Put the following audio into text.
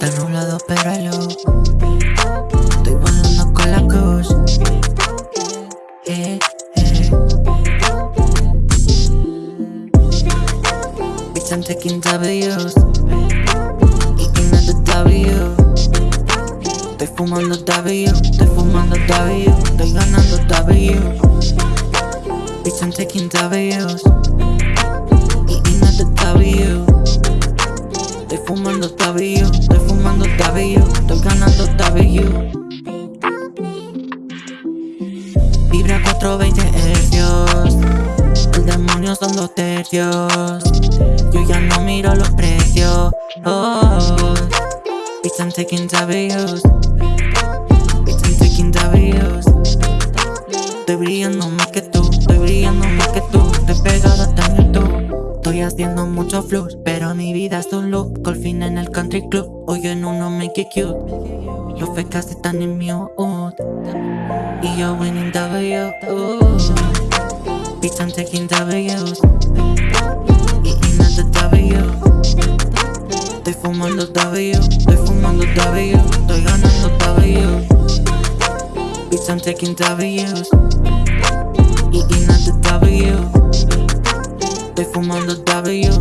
Del nublado pero hay luz Estoy volando con la cruz. Eh, eh. Bitch I'm taking W's Eating at the W Estoy fumando W Estoy fumando W Bitch, I'm taking W's. Eating at the W. Estoy fumando W, estoy fumando W, estoy ganando W. Vibra 420 hercios. El demonio son los tercios. Yo ya no miro los precios. Oh, bitch, I'm taking W's. Estoy brillando más que tú, estoy brillando más que tú. Pegado hasta en YouTube. Estoy haciendo mucho flux, pero mi vida es un loop. Golfín en el country club, hoy en uno make it cute. Los fecas están en mi hood. Y yo winning W. Bitch, I'm taking W's. Eating at the W. Estoy fumando W, estoy fumando W, estoy ganando W. Bitch, I'm taking W's. Eating at the W. W, estoy ganando W.